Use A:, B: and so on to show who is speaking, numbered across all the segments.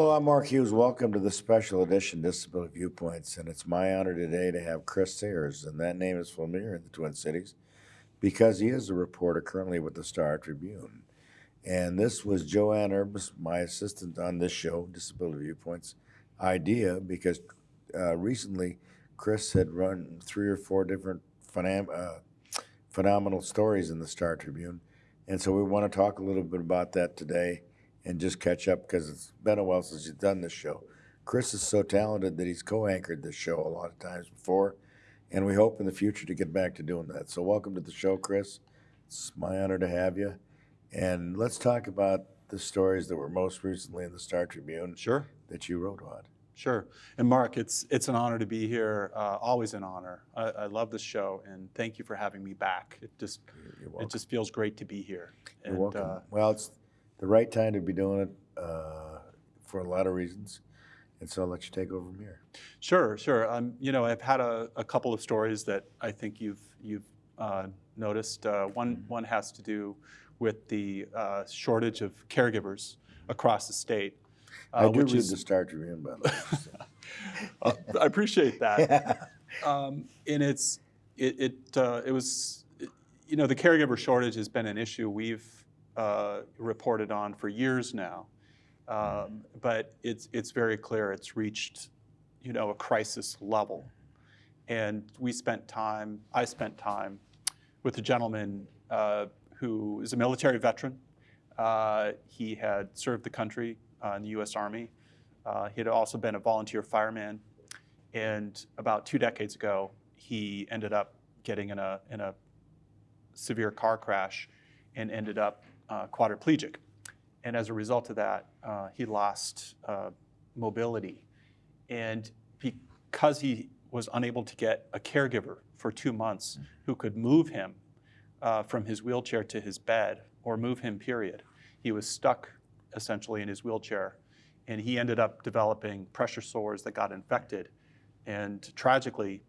A: Hello, I'm Mark Hughes. Welcome to the special edition Disability Viewpoints, and it's my honor today to have Chris Serres, and that name is familiar in the Twin Cities because he is a reporter currently with the Star Tribune. And this was Joanne Urbis, my assistant on this show, Disability Viewpoints, idea because uh, recently Chris had run three or four different phenom- uh, phenomenal stories in the Star Tribune. And so we want to talk a little bit about that today and just catch up because it's been a while since you've done this show. Chris is so talented that he's co-anchored this show a lot of times before, and we hope in the future to get back to doing that. So welcome to the show, Chris. It's my honor to have you. And let's talk about the stories that were most recently in the Star Tribune
B: Sure,
A: that you wrote on.
B: sure. And Mark, it's it's an honor to be here. Uh, always an honor. I, I love this show, and thank you for having me back. It just it just feels great to be here.
A: You're
B: And,
A: welcome.
B: uh,
A: well, it's the right time to be doing it uh, for a lot of reasons. And so I'll let you take over from here.
B: Sure, sure. Um, you know, I've had a, a couple of stories that I think you've you've uh, noticed. Uh, one one has to do with the uh, shortage of caregivers across the state, uh,
A: I do
B: which
A: read
B: is.
A: the Star Tribune, by the way. so.
B: uh, I appreciate that. um, and it's it it, uh, it was you know the caregiver shortage has been an issue we've uh, reported on for years now, um, but it's it's very clear it's reached you know a crisis level, and we spent time I spent time with a gentleman uh, who is a military veteran. Uh, he had served the country uh, in the U.S. Army. Uh, he had also been a volunteer fireman, and about two decades ago, he ended up getting in a in a severe car crash, and ended up uh, quadriplegic. And as a result of that, uh, he lost uh, mobility, and because he was unable to get a caregiver for two months who could move him uh, from his wheelchair to his bed or move him, period, he was stuck essentially in his wheelchair and he ended up developing pressure sores that got infected. And tragically,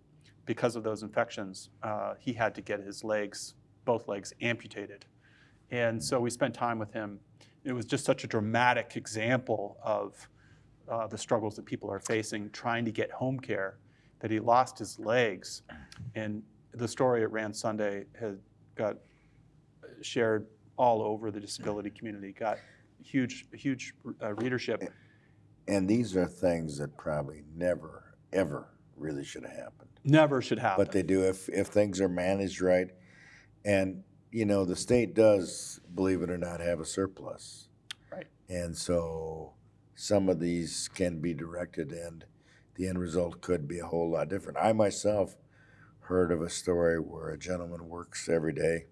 B: because of those infections, uh, he had to get his legs, both legs, amputated. And so we spent time with him. It was just such a dramatic example of uh, the struggles that people are facing trying to get home care that he lost his legs. And the story at Rand Sunday had got shared all over the disability community, got huge, huge uh, readership.
A: And these are things that probably never, ever really should have happened.
B: Never should happen.
A: But they do if, if things are managed right. And, you know, the state does, believe it or not, have a surplus.
B: Right.
A: And so some of these can be directed and the end result could be a whole lot different. I myself heard of a story where a gentleman works every day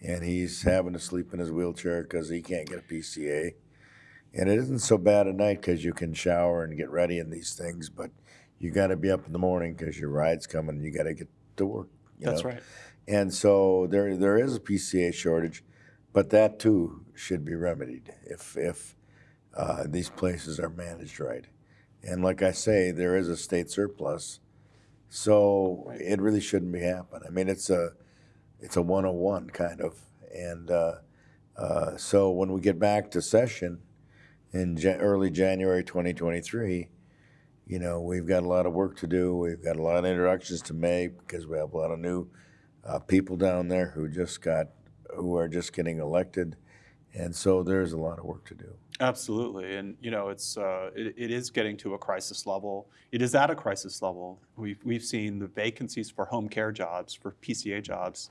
A: and he's having to sleep in his wheelchair because he can't get a PCA. And it isn't so bad at night because you can shower and get ready in these things, but you got to be up in the morning because your ride's coming and you got to get to work. you
B: That's
A: know?
B: right.
A: And so there there is a PCA shortage, but that too should be remedied if if uh, these places are managed right. And like I say, there is a state surplus, so
B: Right.
A: it really shouldn't be happening. I mean, it's a it's a 101 kind of, and uh, uh, so when we get back to session in ja- early January 2023, you know, we've got a lot of work to do. We've got a lot of introductions to make because we have a lot of new uh, people down there who just got, who are just getting elected. And so there's a lot of work to do.
B: Absolutely, and you know, it's uh, it, it is getting to a crisis level. It is at a crisis level. We've we've seen the vacancies for home care jobs, for PCA jobs,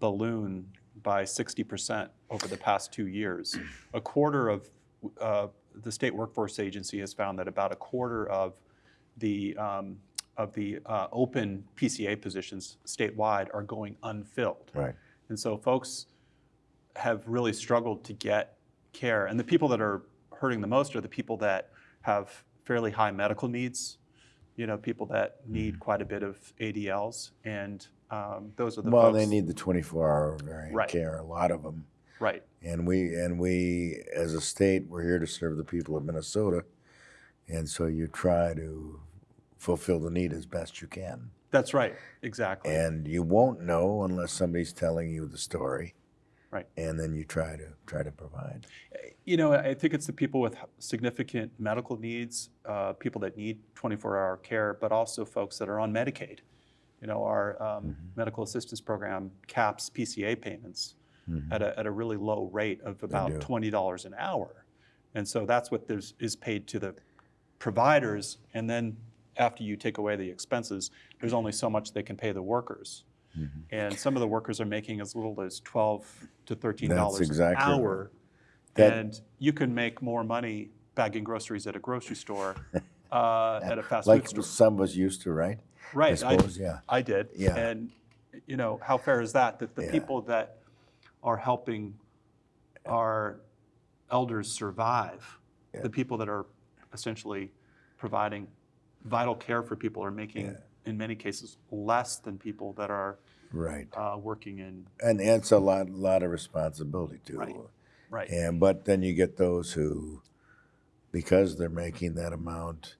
B: balloon by 60% over the past two years. A quarter of uh, the state workforce agency has found that about a quarter of the um, of the uh, open PCA positions statewide are going unfilled.
A: Right.
B: And so folks have really struggled to get care. And the people that are hurting the most are the people that have fairly high medical needs, you know, people that need quite a bit of ADLs. And um, those are the
A: Well,
B: folks.
A: they need the 24-hour variant
B: Right.
A: care, a lot of them.
B: Right.
A: And we, and we, as a state, we're here to serve the people of Minnesota. And so you try to fulfill the need as best you can.
B: That's right. Exactly.
A: And you won't know unless somebody's telling you the story.
B: Right.
A: And then you try to, try to provide.
B: You know, I think it's the people with significant medical needs, uh, people that need 24-hour care, but also folks that are on Medicaid. You know, our um, medical assistance program caps PCA payments at a, at a really low rate of about $20 an hour. And so that's what there's, is paid to the providers. And then after you take away the expenses, there's only so much they can pay the workers. And some of the workers are making as little as 12 to $13
A: exactly
B: an hour.
A: That-
B: and you can make more money bagging groceries at a grocery store, uh, at a fast
A: Like
B: food store.
A: Like some us used to, right?
B: Right, I,
A: suppose, yeah.
B: I did.
A: Yeah.
B: And, you know, how fair is that? That the
A: Yeah.
B: people that are helping our elders survive,
A: Yeah.
B: the people that are essentially providing vital care for people are making,
A: Yeah.
B: in many cases, less than people that are
A: Right.
B: uh, working in,
A: And it's a lot, lot of responsibility too.
B: Right. right.
A: And, but then you get those who, because they're making that amount,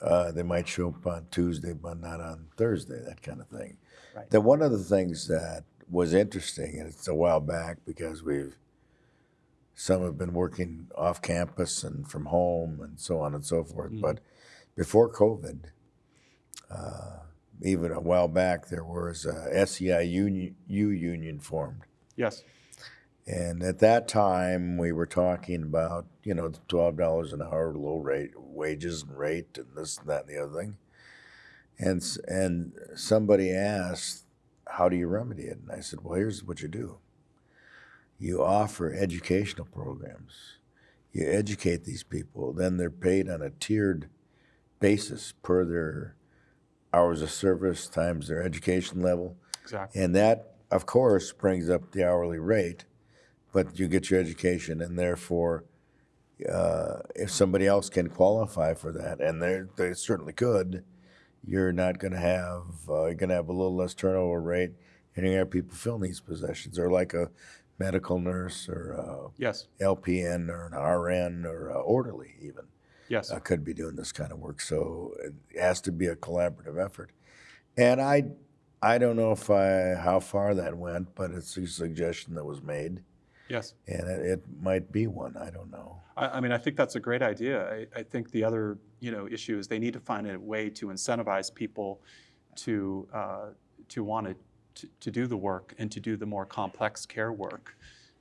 A: uh, they might show up on Tuesday, but not on Thursday, that kind of thing.
B: Right.
A: Then one of the things that was interesting, and it's a while back because we've, some have been working off campus and from home and so on and so forth.
B: Mhm.
A: But before COVID, uh, even a while back, there was a SEI union, union formed.
B: Yes,
A: And at that time, we were talking about, you know, twelve dollars an hour, low rate wages and rate, and this and that and the other thing. And and somebody asked, "How do you remedy it?" And I said, "Well, here's what you do. You offer educational programs. You educate these people. Then they're paid on a tiered basis per their hours of service times their education level."
B: exactly.
A: And that, of course, brings up the hourly rate, but you get your education, and therefore, uh, if somebody else can qualify for that, and they they certainly could, you're not going to have uh, you're going to have a little less turnover rate, and you're going to have people filling these positions, or like a medical nurse, or a
B: Yes,
A: LPN, or an RN, or a orderly even
B: yes.
A: uh, could be doing this kind of work. So it has to be a collaborative effort. And I, I don't know if I how far that went, but it's a suggestion that was made,
B: Yes.
A: and it, it might be one. I don't know.
B: I, I mean, I think that's a great idea. I, I think the other, you know, issue is they need to find a way to incentivize people to uh, to want to, to to do the work and to do the more complex care work,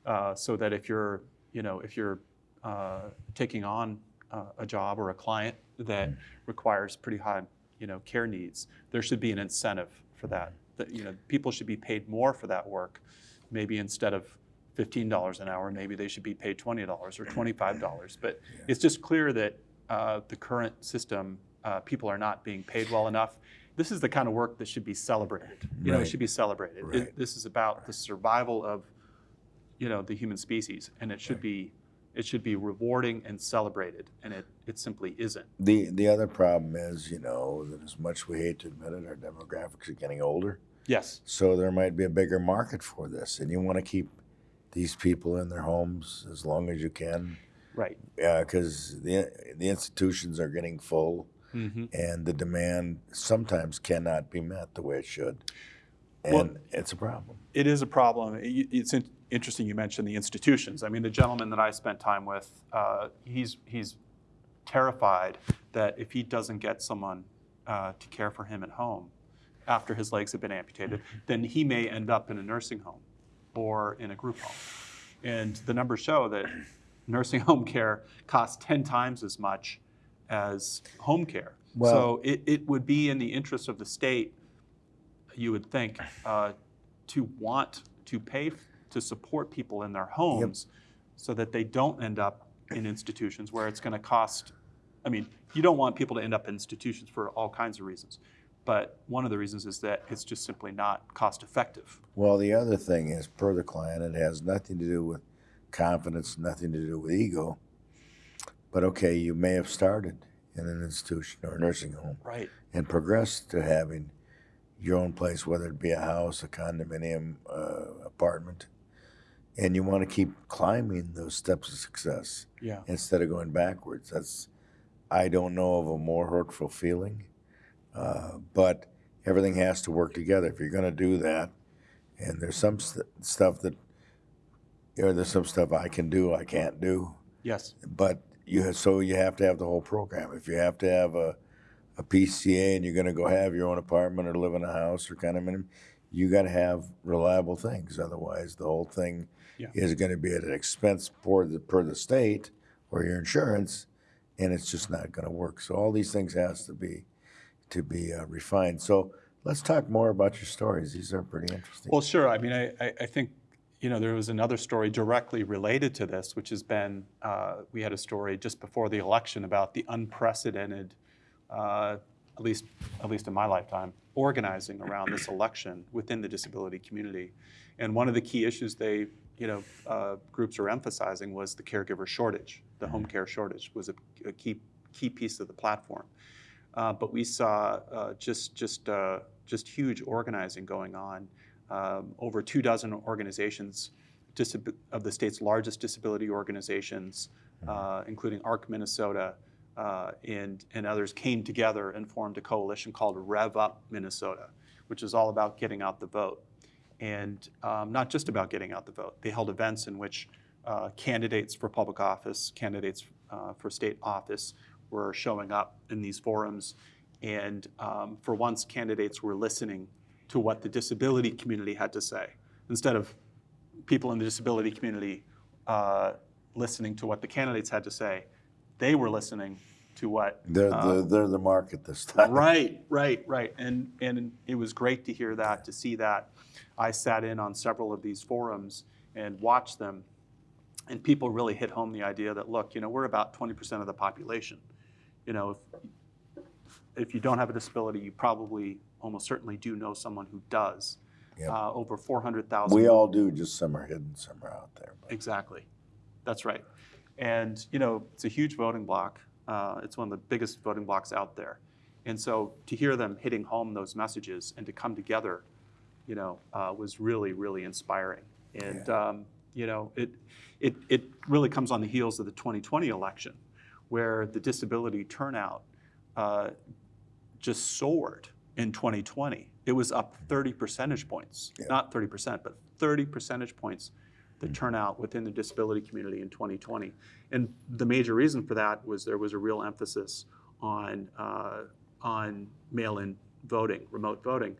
B: uh, so that if you're, you know, if you're uh, taking on uh, a job or a client that requires pretty high, you know, care needs, there should be an incentive for that. That you know, people should be paid more for that work, maybe instead of $15 an hour, maybe they should be paid $20 or $25. But it's just clear that uh, the current system, uh, people are not being paid well enough. This is the kind of work that should be celebrated. You know, it should be celebrated. It- this is about the survival of, you know, the human species, and it should be, it should be rewarding and celebrated, and it, it simply isn't.
A: The the other problem is, you know, that as much we hate to admit it, our demographics are getting older,
B: Yes,
A: so there might be a bigger market for this, and you want to keep these people in their homes as long as you can,
B: right.
A: because the the institutions are getting full.
B: hmm
A: and the demand sometimes cannot be met the way it should. And
B: Well-
A: it's a problem.
B: It is a problem. It- It's interesting you mentioned the institutions. I mean, the gentleman that I spent time with, uh, he's, he's terrified that if he doesn't get someone uh, to care for him at home after his legs have been amputated, then he may end up in a nursing home or in a group home. And the numbers show that nursing home care costs 10 times as much as home care.
A: Well-
B: so it, it would be in the interest of the state, you would think, uh, to want to pay to support people in their homes so that they don't end up in institutions where it's going to cost. I mean, you don't want people to end up in institutions for all kinds of reasons. But one of the reasons is that it's just simply not cost effective.
A: Well, the other thing is, per the client, it has nothing to do with confidence, nothing to do with ego. But okay, you may have started in an institution or a nursing home
B: Right.
A: and progressed to having your own place, whether it be a house, a condominium, uh, apartment, and you want to keep climbing those steps of success.
B: Yeah.
A: instead of going backwards. That's, I don't know of a more hurtful feeling. Uh, but everything has to work together. If you're going to do that, and there's some st- stuff that you know, there's some stuff I can do, I can't do.
B: Yes.
A: But you have, so you have to have the whole program. If you have to have a, a PCA and you're going to go have your own apartment or live in a house or kind of, you got to have reliable things. Otherwise, the whole thing
B: Yeah.
A: is going to be at an expense per the, per the state or your insurance, and it's just not going to work. So all these things has to be to be uh, refined. So let's talk more about your stories. These are pretty interesting.
B: Well, sure. I mean, I, I, I think, you know, there was another story directly related to this, which has been, uh, we had a story just before the election about the unprecedented, uh, at least, at least in my lifetime, organizing around this election within the disability community. And one of the key issues they, you know, uh, groups are emphasizing was the caregiver shortage. The home care shortage was a, a key, key piece of the platform. Uh, but we saw uh, just just uh, just huge organizing going on. Um, over two dozen organizations of the state's largest disability organizations, uh, including ARC Minnesota uh, and and others, came together and formed a coalition called Rev Up Minnesota, which is all about getting out the vote, and um, not just about getting out the vote. They held events in which uh, candidates for public office, candidates uh, for state office were showing up in these forums. And um, for once, candidates were listening to what the disability community had to say instead of people in the disability community uh, listening to what the candidates had to say. They were listening to what
A: they're, the, they're the market this time.
B: Right, right, right. And, and it was great to hear that, to see that. I sat in on several of these forums and watched them. And people really hit home the idea that, look, you know, we're about 20% of the population. You know, if, if you don't have a disability, you probably almost certainly do know someone who does.
A: Yep.
B: Uh, over 400,000.
A: We all do, just some are hidden, some are out there. But
B: Exactly. That's right. And, you know, it's a huge voting block. Uh, it's one of the biggest voting blocks out there. And so to hear them hitting home those messages and to come together, you know, uh, was really, really inspiring. And, um, you know, it, it, it really comes on the heels of the 2020 election, where the disability turnout uh, just soared in 2020. It was up 30 percentage points,
A: Yeah.
B: not 30%, but 30 percentage points the turnout within the disability community in 2020. And the major reason for that was there was a real emphasis on, uh, on mail-in voting, remote voting.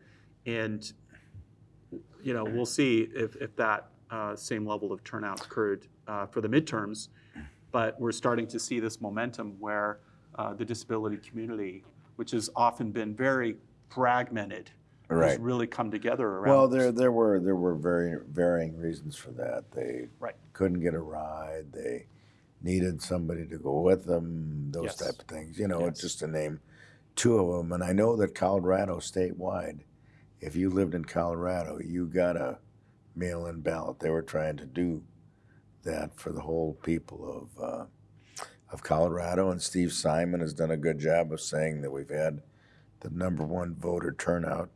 B: And, you know, we'll see if, if that uh, same level of turnout occurred uh, for the midterms. But we're starting to see this momentum where uh, the disability community, which has often been very fragmented,
A: Right.
B: really come together around.
A: Well, there there were there were very varying reasons for that. They
B: Right.
A: couldn't get a ride. They needed somebody to go with them. Those
B: Yes.
A: type of things. You know,
B: Yes.
A: just to name two of them. And I know that Colorado statewide, if you lived in Colorado, you got a mail-in ballot. They were trying to do that for the whole people of uh, of Colorado. And Steve Simon has done a good job of saying that we've had the number one voter turnout.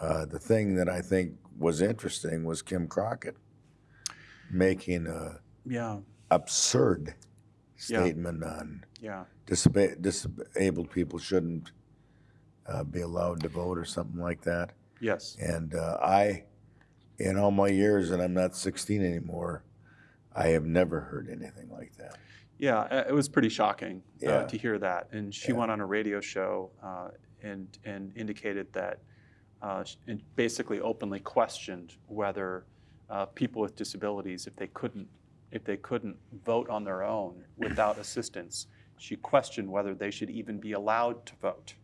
A: Uh, the thing that I think was interesting was Kim Crockett making a
B: Yeah,
A: absurd
B: Yeah.
A: statement on
B: yeah.
A: disab- disabled people shouldn't uh, be allowed to vote or something like that.
B: Yes.
A: And uh, I, in all my years, and I'm not 16 anymore, I have never heard anything like that.
B: Yeah, uh, it was pretty shocking
A: Yeah.
B: uh, to hear that. And she
A: Yeah.
B: went on a radio show uh, and and indicated that uh, and basically openly questioned whether uh, people with disabilities, if they couldn't if they couldn't vote on their own without assistance, she questioned whether they should even be allowed to vote.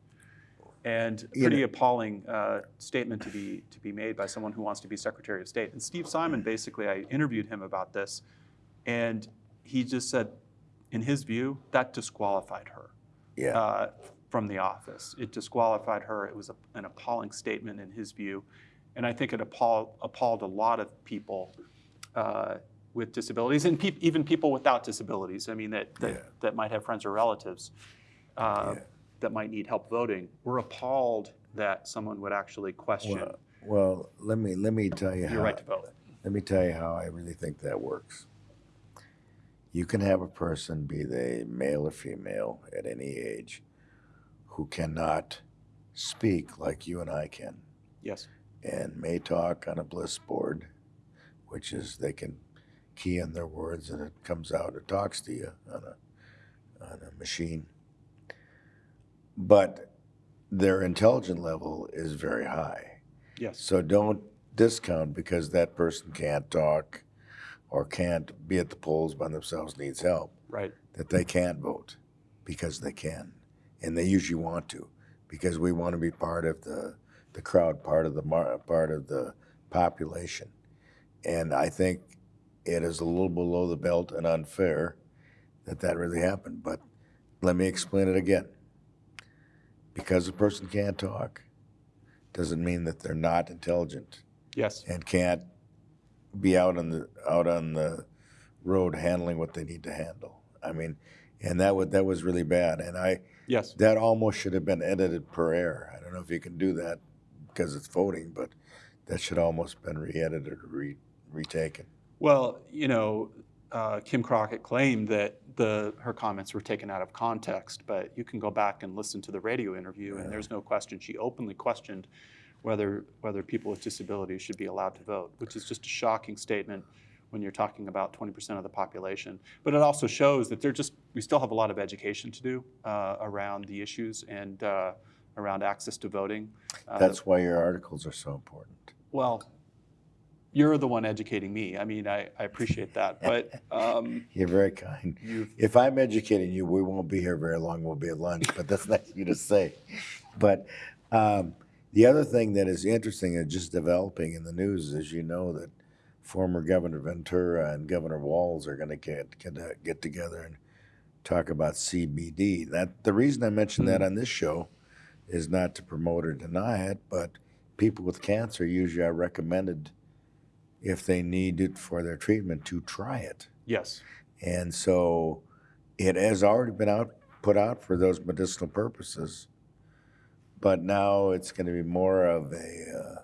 B: And pretty
A: know-
B: appalling uh, statement to be to be made by someone who wants to be Secretary of State. And Steve Simon basically, I interviewed him about this, and he just said, in his view, that disqualified her
A: Yeah.
B: From the office. It disqualified her. It was a, an appalling statement in his view, and I think it appalled, appalled a lot of people uh, with disabilities and peop even people without disabilities. I mean, that that,
A: Yeah.
B: that might have friends or relatives uh,
A: Yeah.
B: that might need help voting. We're appalled that someone would actually question
A: well, well, let me let me tell you
B: your right to vote.
A: Let me tell you how I really think that works. You can have a person, be they male or female, at any age, who cannot speak like you and I can,
B: Yes.
A: and may talk on a bliss board, which is they can key in their words and it comes out, it talks to you on a, on a machine. But their intelligent level is very high.
B: Yes.
A: So don't discount because that person can't talk or can't be at the polls by themselves, needs help,
B: Right.
A: that they can't vote because they can. And they usually want to because we want to be part of the, the crowd, part of the mar- part of the population. And I think it is a little below the belt and unfair that that really happened. But let me explain it again. Because a person can't talk doesn't mean that they're not intelligent
B: Yes.
A: and can't be out on the out on the road handling what they need to handle. I mean, and that was that was really bad. And I
B: Yes.
A: that almost should have been edited per air. I don't know if you can do that because it's voting, but that should almost been re-edited or re, retaken.
B: Well, you know, uh, Kim Crockett claimed that the her comments were taken out of context, but you can go back and listen to the radio interview, and there's no question she openly questioned whether whether people with disabilities should be allowed to vote, which is just a shocking statement when you're talking about 20% of the population. But it also shows that they're just we still have a lot of education to do uh, around the issues and uh, around access to voting. Uh,
A: That's why your articles are so important.
B: well, you're the one educating me. I mean, I, I appreciate that, but um,
A: You're very kind. If I'm educating you, we won't be here very long. We'll be at lunch, but that's nice of you to say. But um, the other thing that is interesting and just developing in the news is you know that former Governor Ventura and Governor Walz are going to get, get uh, get together and talk about CBD. That the reason I mentioned that on this show is not to promote or deny it, but people with cancer usually are recommended if they need it for their treatment to try it.
B: yes,
A: And so it has already been out, put out for those medicinal purposes. But now it's going to be more of a, uh,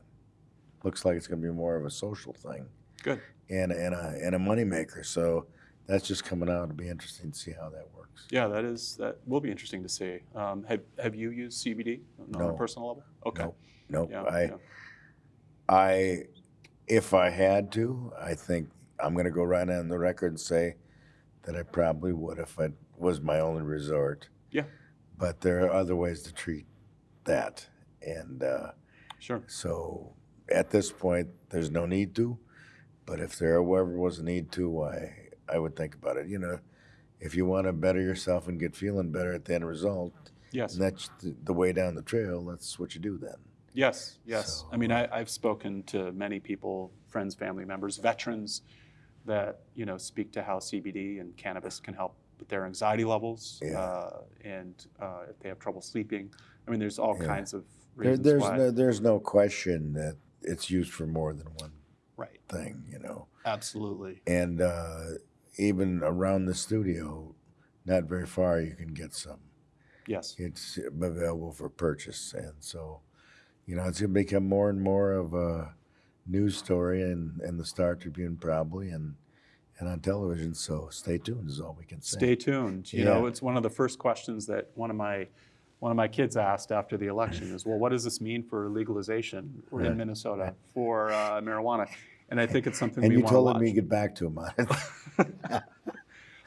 A: looks like it's going to be more of a social thing
B: good.
A: and, and, a, and a moneymaker. So that's just coming out. It'll be interesting to see how that works.
B: Yeah, that is that will be interesting to see. Um, have Have you used CBD on a personal level? Okay.
A: Nope. Nope.
B: Yeah,
A: I,
B: yeah.
A: I, if I had to, I think I'm going to go right on the record and say that I probably would if it was my only resort.
B: Yeah.
A: But there are other ways to treat that. And uh,
B: Sure.
A: so at this point, there's no need to. But if there ever was a need to, I, I would think about it. You know, if you want to better yourself and get feeling better at the end result,
B: Yes.
A: and that's the, the way down the trail, that's what you do then.
B: Yes. Yes. I mean, I, I've spoken to many people, friends, family members, veterans, that you know speak to how CBD and cannabis can help with their anxiety levels,
A: Yeah.
B: uh, and uh, if they have trouble sleeping. I mean, there's all
A: Yeah.
B: kinds of
A: There, there's
B: why.
A: no, there's no question that it's used for more than one. Thing, you know.
B: Absolutely.
A: And uh, even around the studio, not very far, you can get some.
B: Yes.
A: It's available for purchase, and so, you know, it's gonna become more and more of a news story and and the Star Tribune probably, and and on television. So stay tuned is all we can say.
B: Stay tuned. You know, it's one of the first questions that one of my one of my kids asked after the election is, well, what does this mean for legalization in Minnesota for uh, marijuana? And I think it's something
A: and
B: we
A: you
B: want to
A: told
B: watch.
A: him you get back to him on it.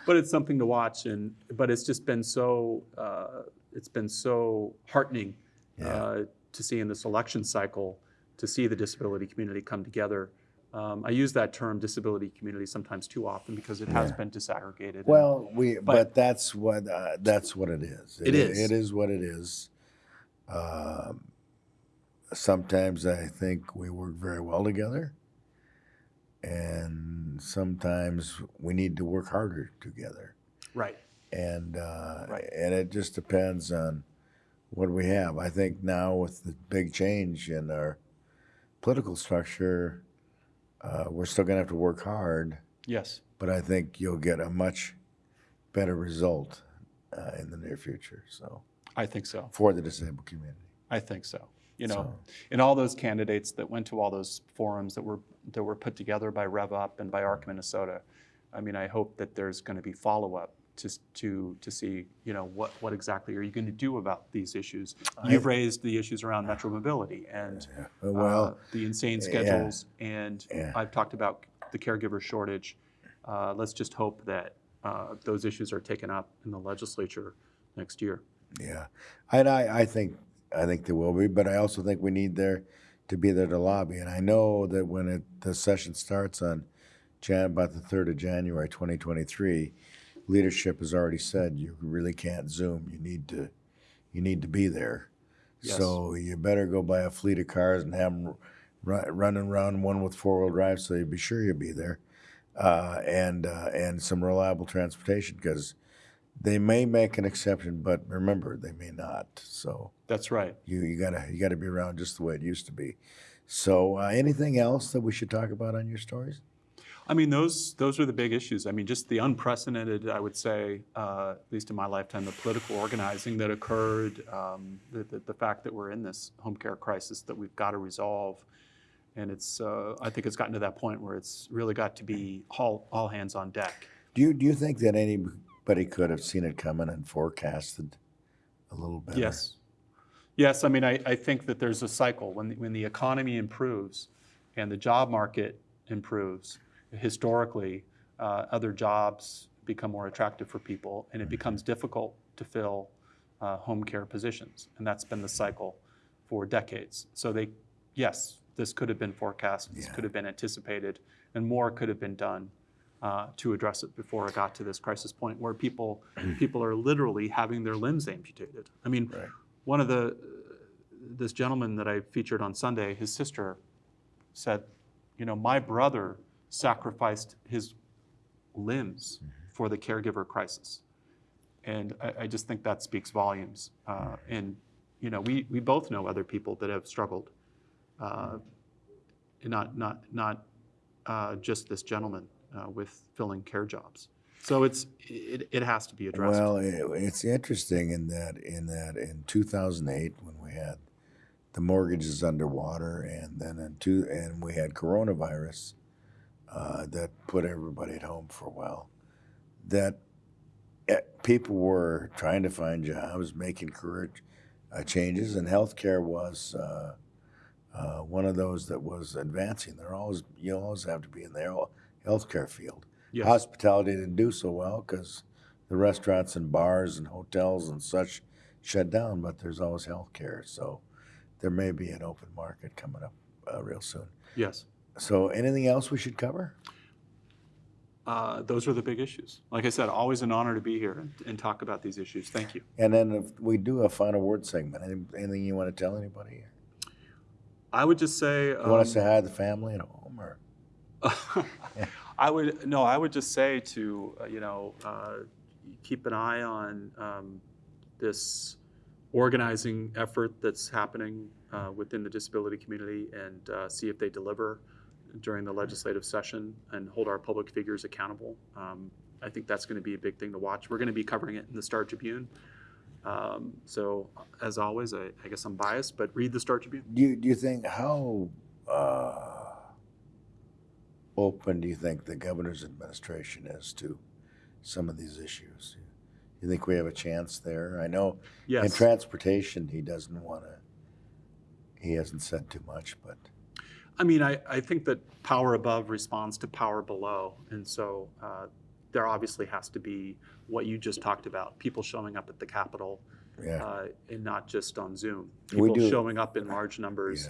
B: but it's something to watch, and but it's just been so uh, it's been so heartening
A: Yeah.
B: uh, to see in this election cycle to see the disability community come together. Um, I use that term disability community sometimes too often because it has
A: Yeah.
B: been disaggregated. and-
A: Well, we but,
B: But-
A: that's what uh, that's what it is.
B: It is.
A: It is what it is. Um, sometimes I think we work very well together, and sometimes we need to work harder together.
B: right.
A: And uh,
B: Right.
A: and it just depends on what we have. I think now with the big change in our political structure, uh, we're still going to have to work hard
B: Yes.
A: but I think you'll get a much better result uh, in the near future. So
B: I think so.
A: for the disabled community.
B: I think so. You know,
A: So-
B: and all those candidates that went to all those forums that were that were put together by Rev Up and by ARC Minnesota. I mean, I hope that there's going to be follow up to to to see, you know, what what exactly are you going to do about these issues? You've raised the issues around metro mobility and
A: Uh, Well,
B: uh, the insane
A: yeah.
B: schedules, and
A: Yeah.
B: I've talked about the caregiver shortage. uh, let's just hope that uh, those issues are taken up in the legislature next year.
A: Yeah, and I, I think, I think there will be, but I also think we need there to be there to lobby. And I know that when it, the session starts on Jan, about the third of January, twenty twenty-three, leadership has already said you really can't Zoom. You need to, you need to be there.
B: Yes.
A: So you better go buy a fleet of cars and have them run, running around one with four-wheel drive, so you be sure you'll be there. Uh, and, uh, and some reliable transportation, because they may make an exception, but remember, they may not. So
B: That's right.
A: you, you gotta, you gotta be around just the way it used to be. So, uh, anything else that we should talk about on your stories?
B: I mean, those those are the big issues. I mean, just the unprecedented, I would say, uh, at least in my lifetime, the political organizing that occurred, um, the, the, the fact that we're in this home care crisis that we've got to resolve, and it's uh, I think it's gotten to that point where it's really got to be all all hands on deck.
A: Do you, do you think that anybody could have seen it coming and forecasted a little better?
B: Yes. Yes, I mean, I, I think that there's a cycle. When, the- when the economy improves and the job market improves, historically, uh, other jobs become more attractive for people and it becomes difficult to fill uh, home care positions. And that's been the cycle for decades. So they, yes, this could have been forecast, this
A: Yeah.
B: could have been anticipated, and more could have been done uh, to address it before it got to this crisis point where people people are literally having their limbs amputated. I mean,
A: Right.
B: one of the this gentleman that I featured on Sunday, his sister said, you know, my brother sacrificed his limbs for the caregiver crisis, and I, I just think that speaks volumes. Uh, and you know, we we both know other people that have struggled, uh, not not not uh, just this gentleman uh, with filling care jobs. So it's it, it has to be addressed.
A: Well, it's interesting in that in that in 2008 when we had the mortgages underwater, and then in two, and we had coronavirus uh, that put everybody at home for a while. That eh, people were trying to find jobs, making career uh, changes, and healthcare was uh, uh, one of those that was advancing. There always you always have to be in there. Healthcare field.
B: yes.
A: Hospitality didn't do so well because the restaurants and bars and hotels and such shut down, but there's always healthcare. So there may be an open market coming up uh, real soon.
B: yes.
A: So anything else we should cover?
B: uh, those are the big issues. Like I said, always an honor to be here and, and talk about these issues. Thank you.
A: And then if we do a final word segment, any, anything you want to tell anybody?
B: I would just say,
A: You want
B: um,
A: to say hi to the family at home or?
B: I would no, I would just say to uh, you know uh, keep an eye on um, this organizing effort that's happening uh, within the disability community and uh, see if they deliver during the legislative session and hold our public figures accountable. Um, I think that's going to be a big thing to watch. We're going to be covering it in the Star Tribune. Um, so, as always, I, I guess I'm biased, but read the Star Tribune.
A: Do you, do you think, how uh, open do you think the governor's administration is to some of these issues? You think we have a chance there? I know in transportation, he doesn't want to, he hasn't said too much, but
B: I mean, I, I think that power above responds to power below. And so uh, there obviously has to be what you just talked about people showing up at the Capitol
A: yeah.
B: uh, and not just on Zoom.
A: We
B: People
A: do-
B: showing up in large numbers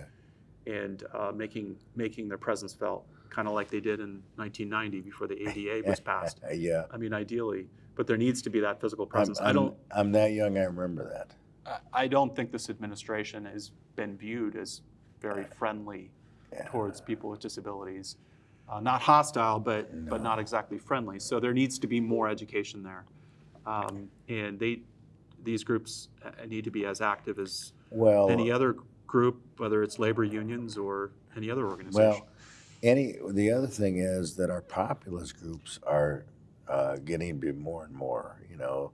A: yeah.
B: and uh, making, making their presence felt, kind of like they did in 1990 before the ADA was passed.
A: Yeah.
B: I mean, ideally, but there needs to be that physical
A: I'm,
B: presence. I
A: I'm-
B: don't,
A: I'm that young, I remember that.
B: I- I don't think this administration has been viewed as very friendly
A: Yeah.
B: towards people with disabilities. Uh, not hostile, but but not exactly friendly. So there needs to be more education there, um, and they these groups uh, need to be as active as
A: Well,
B: any other group, whether it's labor unions or any other organization.
A: Well, any, the other thing is that our populist groups are uh, getting to be more and more, you know,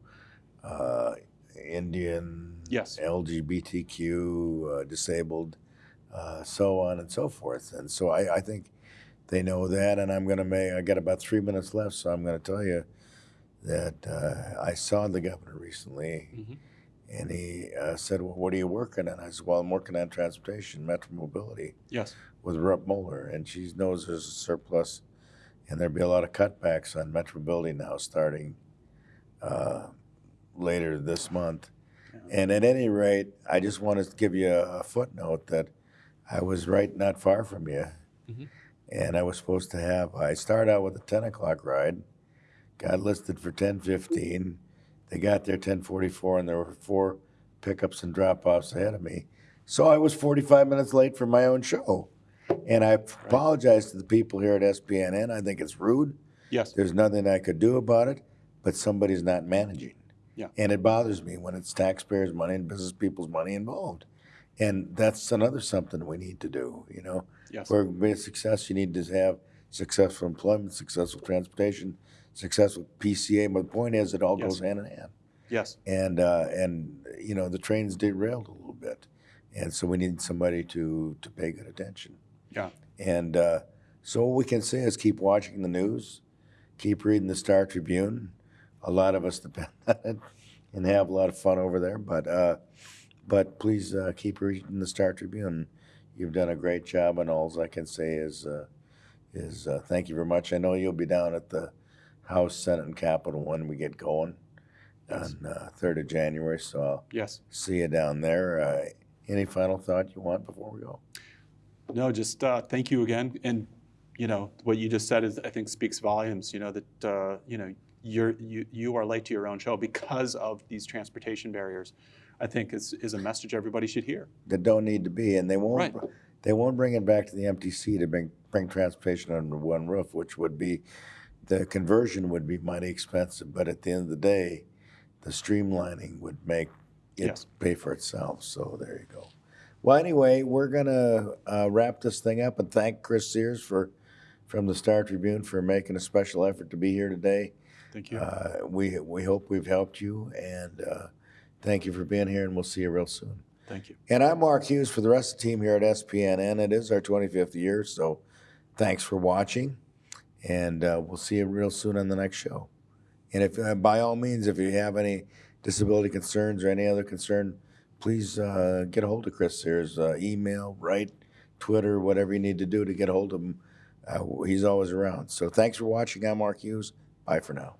A: uh, Indian,
B: Yes.
A: LGBTQ, uh, disabled, uh, so on and so forth. And so I, I think they know that. And I'm going to make, I got about three minutes left, so I'm going to tell you that uh, I saw the governor recently.
B: Mhm.
A: And he uh, said, Well, what are you working on? I said, Well, I'm working on transportation, metro mobility
B: yes.
A: With Rep Muller, and she knows there's a surplus and there'll be a lot of cutbacks on Metro Building now starting uh, later this month. And at any rate, I just want to give you a footnote that I was right not far from you. And I was supposed to have, I started out with a 10 o'clock ride, got listed for 10:15. They got there 10:44 and there were four pickups and drop-offs ahead of me. So I was 45 minutes late for my own show. And I apologize to the people here at SPNN. I think it's rude.
B: Yes.
A: There's nothing I could do about it, but somebody's not managing.
B: Yeah.
A: And it bothers me when it's taxpayers' money and business people's money involved. And that's another something we need to do, you know?
B: Yes.
A: For a success, you need to have successful employment, successful transportation, successful PCA. But the point is, it all
B: Yes.
A: goes hand in hand.
B: Yes.
A: And, uh, and, you know, the train's derailed a little bit. And so we need somebody to, to pay good attention.
B: Yeah.
A: And uh, so what we can say is keep watching the news, keep reading the Star Tribune. A lot of us depend on it and have a lot of fun over there. But uh, but please uh, keep reading the Star Tribune. You've done a great job, and all I can say is uh, is uh, thank you very much. I know you'll be down at the House, Senate, and Capitol when we get going
B: Yes.
A: on uh, third of January. So I'll
B: Yes.
A: see you down there. Uh, any final thought you want before we go?
B: No, just uh, thank you again. And you know what you just said is I think speaks volumes. You know that uh, you know you're you you are late to your own show because of these transportation barriers. I think is is a message everybody should hear.
A: that don't need to be, and they won't.
B: Right.
A: They won't bring it back to the MTC to bring bring transportation under one roof, which would be the conversion would be mighty expensive. But at the end of the day, the streamlining would make it
B: Yes.
A: pay for itself. So there you go. Well, anyway, we're gonna uh, wrap this thing up and thank Chris Serres for from the Star Tribune for making a special effort to be here today.
B: Thank you.
A: Uh, we we hope we've helped you, and uh, thank you for being here. And we'll see you real soon.
B: Thank you.
A: And I'm Mark Hughes for the rest of the team here at SPNN. It is our 25th year, so thanks for watching, and uh, we'll see you real soon on the next show. And if, uh, by all means, if you have any disability concerns or any other concern, please uh, get a hold of Chris. There's uh, email, write, Twitter, whatever you need to do to get a hold of him. Uh, he's always around. So thanks for watching. I'm Mark Hughes. Bye for now.